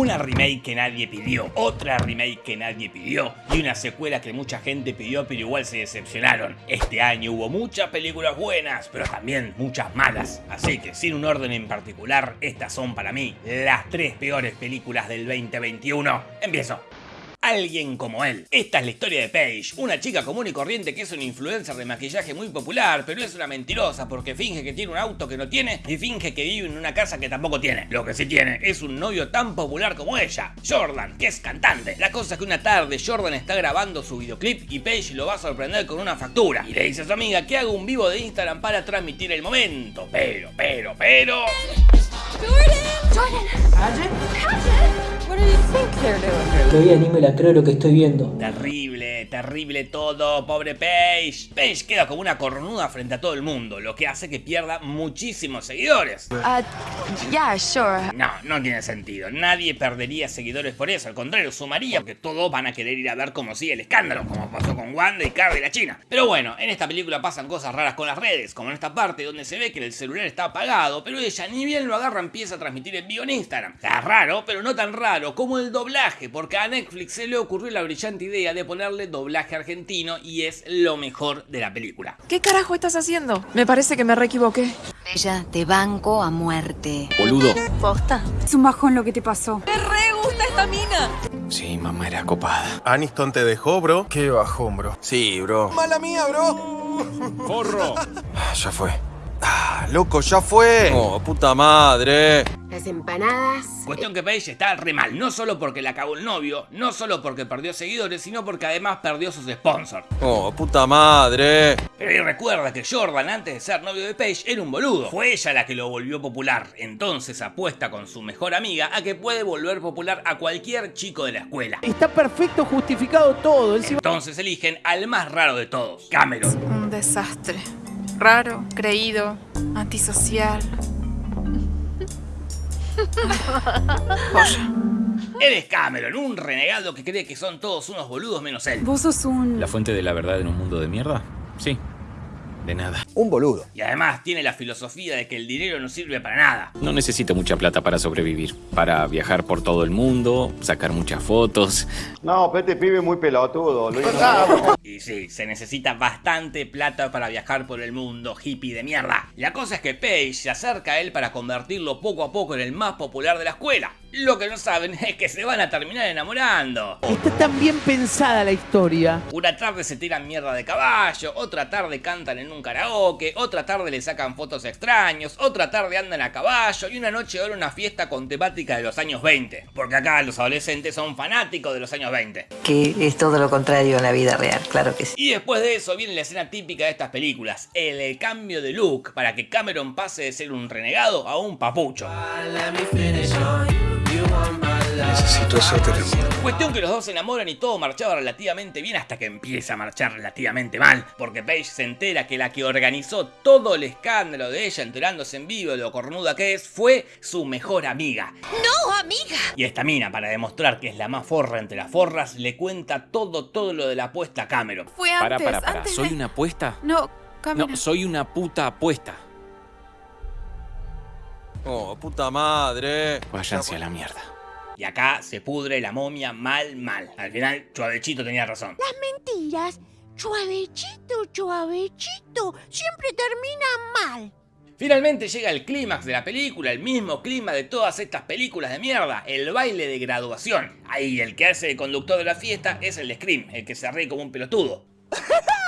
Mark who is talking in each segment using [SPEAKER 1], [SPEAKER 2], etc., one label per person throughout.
[SPEAKER 1] Una remake que nadie pidió, otra remake que nadie pidió y una secuela que mucha gente pidió pero igual se decepcionaron. Este año hubo muchas películas buenas, pero también muchas malas. Así que sin un orden en particular, estas son para mí las tres peores películas del 2021. Empiezo. Alguien como él. Esta es la historia de Paige, una chica común y corriente que es una influencer de maquillaje muy popular, pero es una mentirosa porque finge que tiene un auto que no tiene y finge que vive en una casa que tampoco tiene. Lo que sí tiene es un novio tan popular como ella, Jordan, que es cantante. La cosa es que una tarde Jordan está grabando su videoclip y Paige lo va a sorprender con una factura. Y le dice a su amiga que haga un vivo de Instagram para transmitir el momento. Pero, pero, pero...
[SPEAKER 2] Jordan! Jordan! You think they're doing?
[SPEAKER 3] Todavía ni me la creo lo que estoy viendo.
[SPEAKER 1] Terrible, terrible todo, pobre Paige. Paige queda como una cornuda frente a todo el mundo, lo que hace que pierda muchísimos seguidores.
[SPEAKER 2] Uh, yeah, sure.
[SPEAKER 1] No, no tiene sentido. Nadie perdería seguidores por eso. Al contrario, sumaría porque todos van a querer ir a ver cómo sigue el escándalo, como pasó con Wanda y Cardi y la China. Pero bueno, en esta película pasan cosas raras con las redes, como en esta parte donde se ve que el celular está apagado, pero ella ni bien lo agarra empieza a transmitir en vivo en Instagram. Está raro, pero no tan raro como el doblaje, porque a Netflix se le ocurrió la brillante idea de ponerle doblaje argentino y es lo mejor de la película.
[SPEAKER 4] ¿Qué carajo estás haciendo? Me parece que me re equivoqué.
[SPEAKER 5] Ella te banco a muerte.
[SPEAKER 6] Boludo.
[SPEAKER 2] Posta.
[SPEAKER 7] Es un bajón lo que te pasó.
[SPEAKER 4] ¡Me re gusta esta mina!
[SPEAKER 6] Sí, mamá era copada.
[SPEAKER 8] Aniston te dejó, bro.
[SPEAKER 9] Qué bajón, bro.
[SPEAKER 6] Sí, bro.
[SPEAKER 8] Mala mía, bro.
[SPEAKER 6] Forro.
[SPEAKER 9] Ah, Ya fue.
[SPEAKER 8] Ah, loco, ya fue.
[SPEAKER 6] Oh, puta madre.
[SPEAKER 5] Las empanadas.
[SPEAKER 1] Cuestión que Paige está re mal, no solo porque la acabó el novio, no solo porque perdió seguidores, sino porque además perdió sus sponsors.
[SPEAKER 6] Oh, puta madre.
[SPEAKER 1] Pero ahí recuerda que Jordan antes de ser novio de Paige era un boludo. Fue ella la que lo volvió popular. Entonces apuesta con su mejor amiga a que puede volver popular a cualquier chico de la escuela.
[SPEAKER 3] Está perfecto justificado todo. Encima...
[SPEAKER 1] Entonces eligen al más raro de todos, Cameron.
[SPEAKER 4] Un desastre. Raro, creído, antisocial. Joya.
[SPEAKER 1] Él es Cameron, un renegado que cree que son todos unos boludos menos él.
[SPEAKER 7] Vos sos un...
[SPEAKER 10] ¿La fuente de la verdad en un mundo de mierda? Sí. De nada.
[SPEAKER 8] Un boludo.
[SPEAKER 1] Y además tiene la filosofía de que el dinero no sirve para nada.
[SPEAKER 10] No necesito mucha plata para sobrevivir. Para viajar por todo el mundo, sacar muchas fotos.
[SPEAKER 11] No, pero este pibe muy pelotudo. Luis.
[SPEAKER 1] Y sí, se necesita bastante plata para viajar por el mundo, hippie de mierda. La cosa es que Paige se acerca a él para convertirlo poco a poco en el más popular de la escuela. Lo que no saben es que se van a terminar enamorando.
[SPEAKER 3] Está tan bien pensada la historia.
[SPEAKER 1] Una tarde se tiran mierda de caballo, otra tarde cantan en un karaoke, otra tarde le sacan fotos extraños, otra tarde andan a caballo y una noche van a una fiesta con temática de los años 20. Porque acá los adolescentes son fanáticos de los años 20.
[SPEAKER 5] Que es todo lo contrario en la vida real, claro que sí.
[SPEAKER 1] Y después de eso viene la escena típica de estas películas, el cambio de look para que Cameron pase de ser un renegado a un papucho.
[SPEAKER 9] Necesito hacerte el amor.
[SPEAKER 1] Cuestión que los dos se enamoran y todo marchaba relativamente bien hasta que empieza a marchar relativamente mal, porque Paige se entera que la que organizó todo el escándalo de ella enterándose en vivo de lo cornuda que es fue su mejor amiga.
[SPEAKER 5] ¡No, amiga!
[SPEAKER 1] Y esta mina, para demostrar que es la más forra entre las forras, le cuenta todo, todo lo de la apuesta a Cameron.
[SPEAKER 4] Fue antes,
[SPEAKER 10] Para, para, para.
[SPEAKER 4] antes
[SPEAKER 10] ¿Soy
[SPEAKER 4] de-
[SPEAKER 10] una apuesta?
[SPEAKER 4] No, Camila.
[SPEAKER 10] No, soy una puta apuesta.
[SPEAKER 6] Oh, puta madre.
[SPEAKER 10] Váyanse a la mierda.
[SPEAKER 1] Y acá se pudre la momia mal, mal. Al final, Chuavechito tenía razón.
[SPEAKER 5] Las mentiras, suavechito, suavechito, siempre terminan mal.
[SPEAKER 1] Finalmente llega el clímax de la película, el mismo clima de todas estas películas de mierda, el baile de graduación. Ahí el que hace de conductor de la fiesta es el de Scream, el que se ríe como un pelotudo.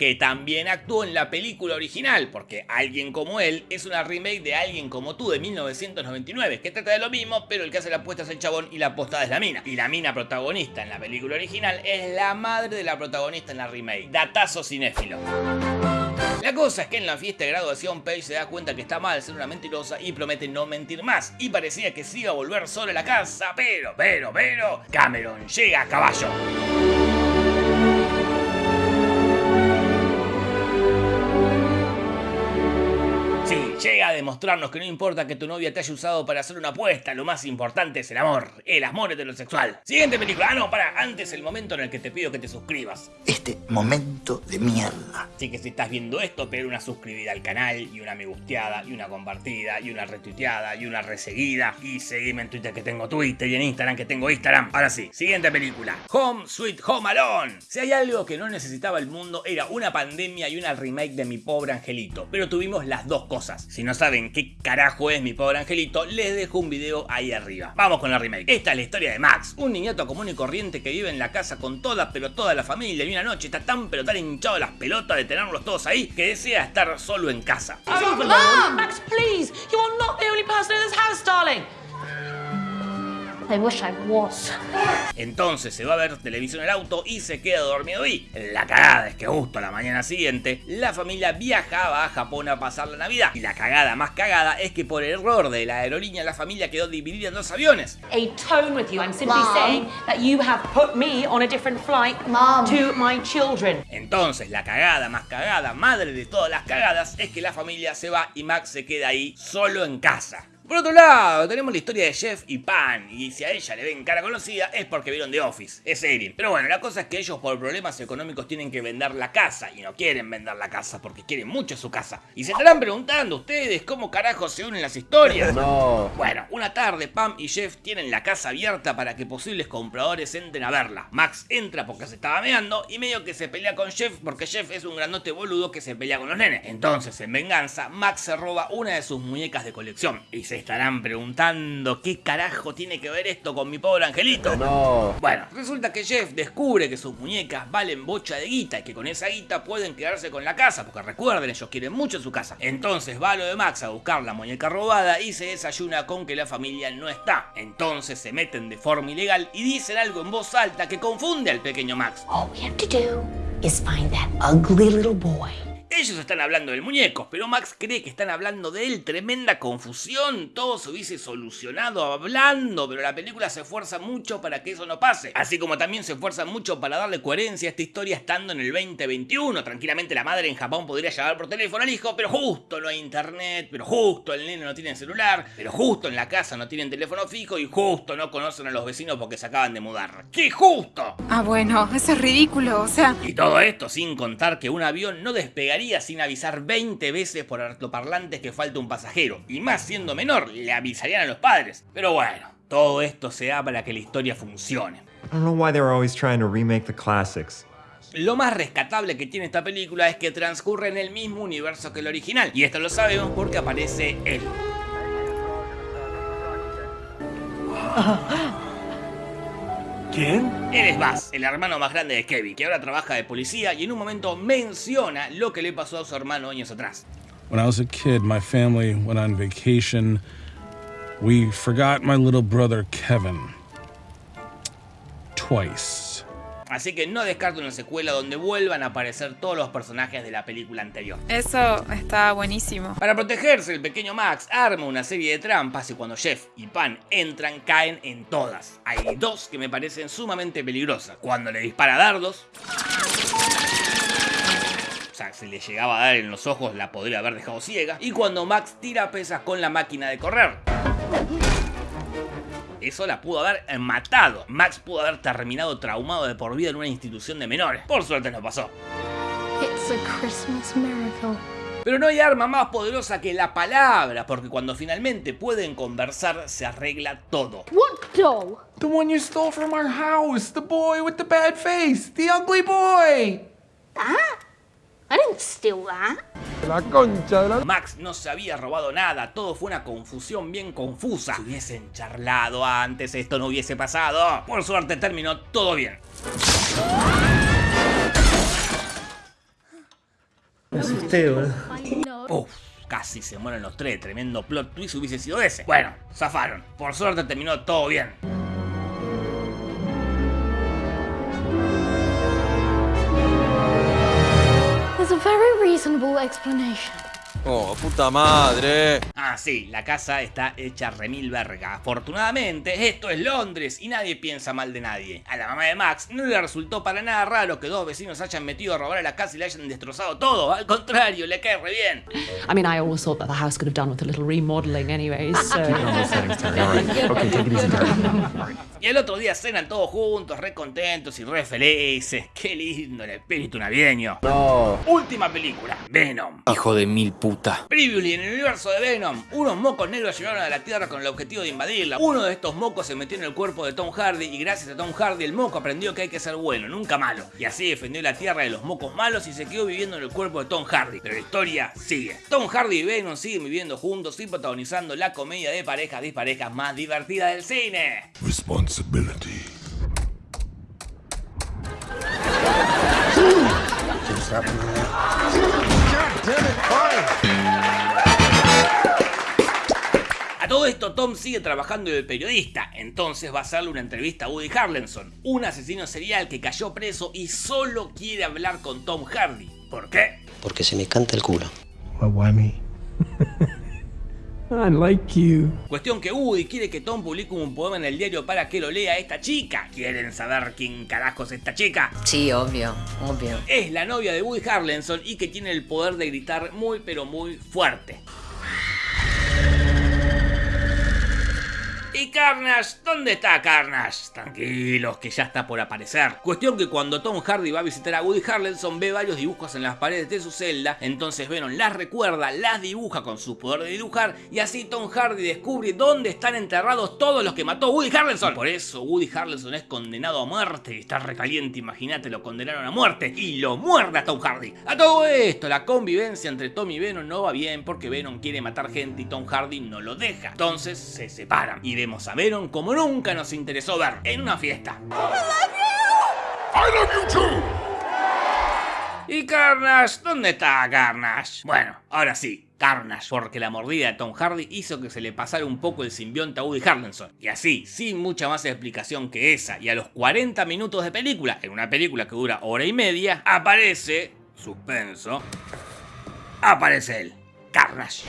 [SPEAKER 1] que también actuó en la película original, porque Alguien como él es una remake de Alguien como tú de 1999, que trata de lo mismo, pero el que hace la apuesta es el chabón y la apostada es la mina. Y la mina protagonista en la película original es la madre de la protagonista en la remake. Datazo cinéfilo. La cosa es que en la fiesta de graduación Paige se da cuenta que está mal ser una mentirosa y promete no mentir más. Y parecía que se iba a volver sola a la casa, pero, pero, pero, Cameron llega a caballo. Llega a demostrarnos que no importa que tu novia te haya usado para hacer una apuesta, lo más importante es el amor, el amor heterosexual. Siguiente película, ah no, para, antes el momento en el que te pido que te suscribas.
[SPEAKER 7] Este momento de mierda.
[SPEAKER 1] Así que si estás viendo esto, pega una suscribida al canal, y una me gusteada, y una compartida, y una retuiteada, y una reseguida, y seguime en Twitter que tengo Twitter, y en Instagram que tengo Instagram. Ahora sí, siguiente película, Home Sweet Home Alone. Si hay algo que no necesitaba el mundo era una pandemia y una remake de Mi Pobre Angelito, pero tuvimos las dos cosas. Si no saben qué carajo es Mi Pobre Angelito, les dejo un video ahí arriba. Vamos con la remake. Esta es la historia de Max, un niñato común y corriente que vive en la casa con toda pero toda la familia y una noche está tan pero tan hinchado las pelotas de tenerlos todos ahí que desea estar solo en casa.
[SPEAKER 12] Mom! Max, please! You are not the only person in this house, darling!
[SPEAKER 2] I wish I was.
[SPEAKER 1] Entonces se va a ver televisión en el auto y se queda dormido y la cagada es que justo a la mañana siguiente la familia viajaba a Japón a pasar la Navidad y la cagada más cagada es que por error de la aerolínea la familia quedó dividida en dos aviones.
[SPEAKER 12] A tone with you. I'm simply
[SPEAKER 2] Mom.
[SPEAKER 12] saying that you have put me on a different flight
[SPEAKER 2] Mom.
[SPEAKER 12] to my children.
[SPEAKER 1] Entonces la cagada más cagada, madre de todas las cagadas, es que la familia se va y Max se queda ahí solo en casa. Por otro lado, tenemos la historia de Jeff y Pan, y si a ella le ven cara conocida es porque vieron The Office, es Erin. Pero bueno, la cosa es que ellos por problemas económicos tienen que vender la casa, y no quieren vender la casa porque quieren mucho su casa. Y se estarán preguntando ustedes cómo carajo se unen las historias.
[SPEAKER 11] No.
[SPEAKER 1] Bueno, una tarde Pam y Jeff tienen la casa abierta para que posibles compradores entren a verla. Max entra porque se estaba meando y medio que se pelea con Jeff porque Jeff es un grandote boludo que se pelea con los nenes. Entonces, en venganza, Max se roba una de sus muñecas de colección. Y se estarán preguntando qué carajo tiene que ver esto con mi pobre angelito.
[SPEAKER 11] No.
[SPEAKER 1] Bueno, resulta que Jeff descubre que sus muñecas valen bocha de guita y que con esa guita pueden quedarse con la casa, porque recuerden, ellos quieren mucho su casa. Entonces va a lo de Max a buscar la muñeca robada y se desayuna con que la familia no está. Entonces se meten de forma ilegal y dicen algo en voz alta que confunde al pequeño Max.
[SPEAKER 5] All we have to do is find that ugly little boy.
[SPEAKER 1] Ellos están hablando del muñeco, pero Max cree que están hablando de él. Tremenda confusión, todo se hubiese solucionado hablando, pero la película se esfuerza mucho para que eso no pase. Así como también se esfuerza mucho para darle coherencia a esta historia estando en el 2021. Tranquilamente la madre en Japón podría llamar por teléfono al hijo, pero justo no hay internet, pero justo el nene no tiene celular, pero justo en la casa no tienen teléfono fijo y justo no conocen a los vecinos porque se acaban de mudar. ¡Qué justo!
[SPEAKER 4] Ah, bueno, eso es ridículo, o sea...
[SPEAKER 1] Y todo esto sin contar que un avión no despegaría sin avisar 20 veces por altoparlantes que falta un pasajero. Y más siendo menor, le avisarían a los padres. Pero bueno, todo esto se da para que la historia funcione.
[SPEAKER 13] I don't know why they were always trying to remake the classics.
[SPEAKER 1] Lo más rescatable que tiene esta película es que transcurre en el mismo universo que el original. Y esto lo sabemos porque aparece él.
[SPEAKER 9] ¿Quién?
[SPEAKER 1] Él es Buzz, el hermano más grande de Kevin, que ahora trabaja de policía y en un momento menciona lo que le pasó a su hermano años atrás.
[SPEAKER 14] When I was a kid, my family went on vacation. We forgot my little brother Kevin. Twice.
[SPEAKER 1] Así que no descarto una secuela donde vuelvan a aparecer todos los personajes de la película anterior.
[SPEAKER 4] Eso está buenísimo.
[SPEAKER 1] Para protegerse, el pequeño Max arma una serie de trampas y cuando Jeff y Pan entran, caen en todas. Hay dos que me parecen sumamente peligrosas. Cuando le dispara dardos... O sea, si le llegaba a dar en los ojos, la podría haber dejado ciega. Y cuando Max tira pesas con la máquina de correr. Eso la pudo haber matado. Max pudo haber terminado traumado de por vida en una institución de menores. Por suerte no pasó.
[SPEAKER 2] It's a Christmas miracle.
[SPEAKER 1] Pero no hay arma más poderosa que la palabra, porque cuando finalmente pueden conversar se arregla todo.
[SPEAKER 2] What doll?
[SPEAKER 9] The one you stole from our house. The boy with the bad face. The ugly boy.
[SPEAKER 2] That? I didn't steal that.
[SPEAKER 9] La concha de la...
[SPEAKER 1] Max no se había robado nada, todo fue una confusión bien confusa. Si hubiesen charlado antes, esto no hubiese pasado. Por suerte terminó todo bien.
[SPEAKER 3] Me asusté, boludo.
[SPEAKER 1] Uf, casi se mueren los tres, tremendo plot twist hubiese sido ese. Bueno, zafaron. Por suerte terminó todo bien.
[SPEAKER 2] Reasonable explanation.
[SPEAKER 6] Oh, puta madre.
[SPEAKER 1] Ah, sí, la casa está hecha remil verga. Afortunadamente, esto es Londres y nadie piensa mal de nadie. A la mamá de Max no le resultó para nada raro que dos vecinos hayan metido a robar a la casa y le hayan destrozado todo. Al contrario, le cae re bien.
[SPEAKER 15] I mean, I always thought that the house could have done with a little remodeling anyway, so...
[SPEAKER 1] Y el otro día cenan todos juntos, re contentos y re felices. Qué lindo el espíritu navideño.
[SPEAKER 11] No.
[SPEAKER 1] Última película, Venom.
[SPEAKER 10] Hijo de mil puta.
[SPEAKER 1] Previously, en el universo de Venom, unos mocos negros llegaron a la Tierra con el objetivo de invadirla. Uno de estos mocos se metió en el cuerpo de Tom Hardy y gracias a Tom Hardy el moco aprendió que hay que ser bueno, nunca malo. Y así defendió la Tierra de los mocos malos y se quedó viviendo en el cuerpo de Tom Hardy. Pero la historia sigue. Tom Hardy y Venom siguen viviendo juntos y protagonizando la comedia de parejas disparejas más divertida del cine.
[SPEAKER 16] Responsibility.
[SPEAKER 1] Tom sigue trabajando de periodista, entonces va a hacerle una entrevista a Woody Harrelson, un asesino serial que cayó preso y solo quiere hablar con Tom Hardy. ¿Por qué?
[SPEAKER 17] Porque se me canta el culo.
[SPEAKER 3] why me? I like you.
[SPEAKER 1] Cuestión que Woody quiere que Tom publique un poema en el diario para que lo lea esta chica. ¿Quieren saber quién carajo es esta chica?
[SPEAKER 5] Sí, obvio, obvio.
[SPEAKER 1] Es la novia de Woody Harrelson y que tiene el poder de gritar muy pero muy fuerte. ¿Y Carnage? ¿Dónde está Carnage? Tranquilos, que ya está por aparecer. Cuestión que cuando Tom Hardy va a visitar a Woody Harrelson ve varios dibujos en las paredes de su celda, entonces Venom las recuerda, las dibuja con su poder de dibujar y así Tom Hardy descubre dónde están enterrados todos los que mató Woody Harrelson. Por eso Woody Harrelson es condenado a muerte, está recaliente, imagínate, lo condenaron a muerte y lo muerde a Tom Hardy. A todo esto, la convivencia entre Tom y Venom no va bien porque Venom quiere matar gente y Tom Hardy no lo deja. Entonces se separan y vemos a Venom como nunca nos interesó ver, en una fiesta.
[SPEAKER 16] I love you too.
[SPEAKER 1] ¿Y Carnage? ¿Dónde está Carnage? Bueno, ahora sí, Carnage, porque la mordida de Tom Hardy hizo que se le pasara un poco el simbionte a Woody Harrelson. Y así, sin mucha más explicación que esa, y a los 40 minutos de película, en una película que dura hora y media, aparece, suspenso, aparece él, Carnage.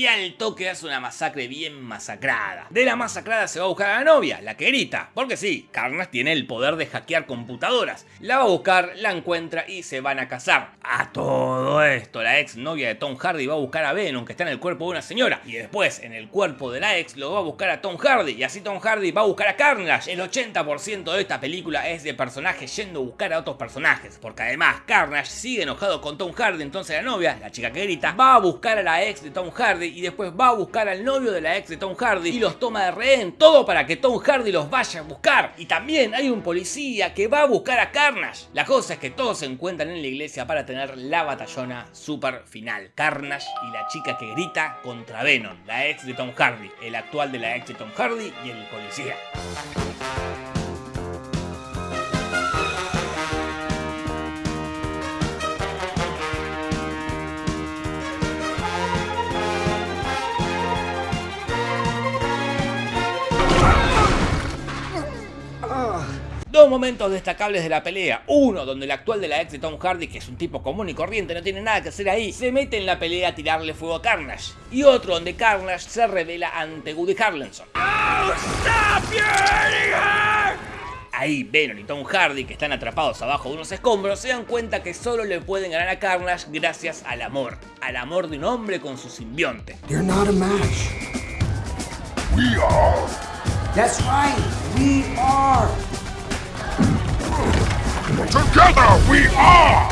[SPEAKER 1] Y al toque hace una masacre bien masacrada. De la masacrada se va a buscar a la novia, la que grita. Porque sí, Carnage tiene el poder de hackear computadoras. La va a buscar, la encuentra y se van a casar. A todo esto, la ex novia de Tom Hardy va a buscar a Venom, que está en el cuerpo de una señora. Y después, en el cuerpo de la ex, lo va a buscar a Tom Hardy. Y así Tom Hardy va a buscar a Carnage. El 80% de esta película es de personajes yendo a buscar a otros personajes. Porque además, Carnage sigue enojado con Tom Hardy. Entonces la novia, la chica que grita, va a buscar a la ex de Tom Hardy y después va a buscar al novio de la ex de Tom Hardy y los toma de rehén, todo para que Tom Hardy los vaya a buscar. Y también hay un policía que va a buscar a Carnage. La cosa es que todos se encuentran en la iglesia para tener la batallona super final. Carnage y la chica que grita contra Venom, la ex de Tom Hardy, el actual de la ex de Tom Hardy y el policía. Dos momentos destacables de la pelea. Uno, donde el actual de la ex de Tom Hardy, que es un tipo común y corriente, no tiene nada que hacer ahí, se mete en la pelea a tirarle fuego a Carnage. Y otro, donde Carnage se revela ante Woody Harrelson. Ahí Venom y Tom Hardy, que están atrapados abajo de unos escombros, se dan cuenta que solo le pueden ganar a Carnage gracias al amor. Al amor de un hombre con su simbionte.
[SPEAKER 16] You're not a match. We are.
[SPEAKER 18] That's right. We are.
[SPEAKER 16] Together we are.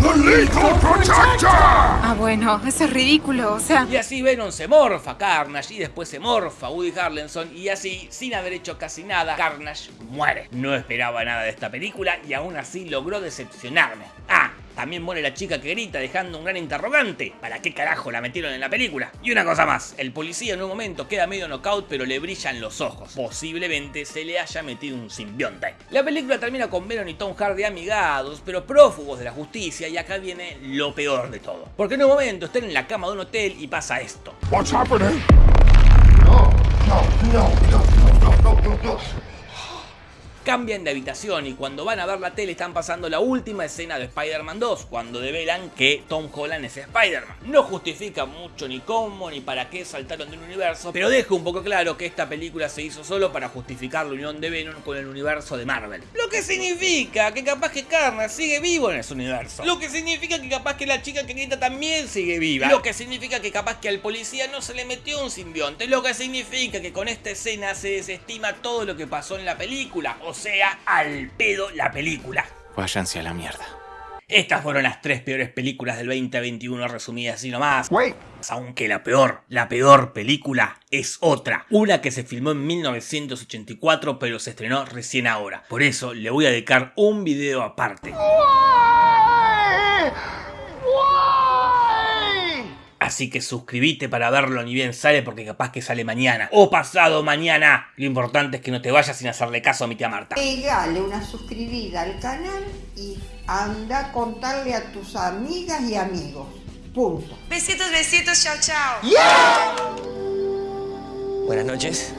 [SPEAKER 16] The Lethal Protector.
[SPEAKER 4] Ah, bueno, eso es ridículo, o sea...
[SPEAKER 1] Y así Venom se morfa a Carnage y después se morfa a Woody Harrelson y así, sin haber hecho casi nada, Carnage muere. No esperaba nada de esta película y aún así logró decepcionarme. Ah, también muere la chica que grita dejando un gran interrogante. ¿Para qué carajo la metieron en la película? Y una cosa más, el policía en un momento queda medio knockout pero le brillan los ojos. Posiblemente se le haya metido un simbionte. La película termina con Venom y Tom Hardy amigados, pero prófugos de la justicia y acá viene lo peor de todo. Porque en un momento están en la cama de un hotel y pasa esto.
[SPEAKER 16] What's happening? No, no, no, no, no, no, no, no.
[SPEAKER 1] Cambian de habitación y cuando van a ver la tele están pasando la última escena de Spider-Man 2, cuando develan que Tom Holland es Spider-Man. No justifica mucho ni cómo ni para qué saltaron del universo, pero deja un poco claro que esta película se hizo solo para justificar la unión de Venom con el universo de Marvel. Lo que significa que capaz que Carnage sigue vivo en ese universo. Lo que significa que capaz que la chica que grita también sigue viva. Lo que significa que capaz que al policía no se le metió un simbionte. Lo que significa que con esta escena se desestima todo lo que pasó en la película. O sea, al pedo la película.
[SPEAKER 10] Váyanse a la mierda.
[SPEAKER 1] Estas fueron las tres peores películas del 2021 resumidas así nomás. Aunque la peor, la peor película es otra. Una que se filmó en 1984 pero se estrenó recién ahora. Por eso le voy a dedicar un video aparte. Así que suscríbete para verlo ni bien sale porque capaz que sale mañana o pasado mañana. Lo importante es que no te vayas sin hacerle caso a mi tía Marta.
[SPEAKER 17] Pegale una suscribida al canal y anda a contarle a tus amigas y amigos. Punto.
[SPEAKER 19] Besitos, besitos, chao, chao.
[SPEAKER 20] Buenas noches.